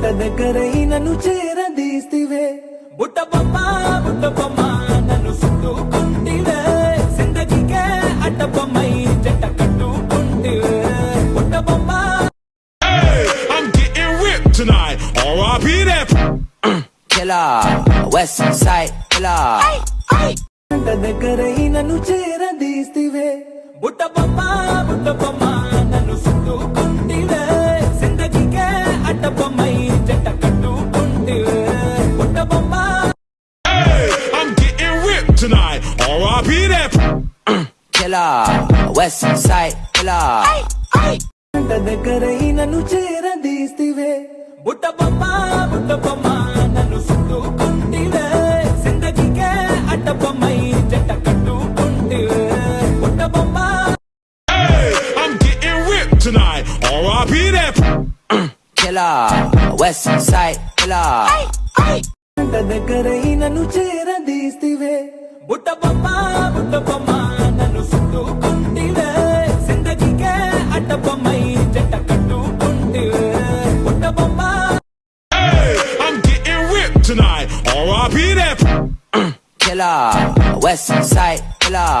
గంట దగ్గరై నన్ను చేరదీస్తివే బుట్ట బొమ్మ బుట్ట బొమ్మ నన్ను చుట్టుకుంటివే జిందగీకే అడ్డ బొమ్మై జంట కట్టుకుంటివే బుట్ట బొమ్మ Hey, I'm getting ripped tonight. R.I.P. that. killer, West Side killer. గంట దగ్గరై నన్ను చేరదీస్తివే బుట్ట బొమ్మ Killer, West Side killer. గంట దగ్గరై నన్ను చేరదీస్తివే బుట్ట బొమ్మ బుట్ట బొమ్మ నన్ను చుట్టుకుంటివే జిందగీకే అడ్డ బొమ్మై జంట కట్టుకుంటివే బుట్ట బొమ్మ Hey, I'm getting ripped tonight. R.I.P. that. Killer, West Side killer. దగ్గరై నన్ను చేరదీస్తివే బుట్ట బొమ్మ బుట్ట బొమ్మ జిందగీకే అడ్డ బొమ్మై జంట కట్టుకుంటివే బుట్ట బొమ్మ Hey, I'm getting ripped tonight. R.I.P. that. Killer, West Side killer.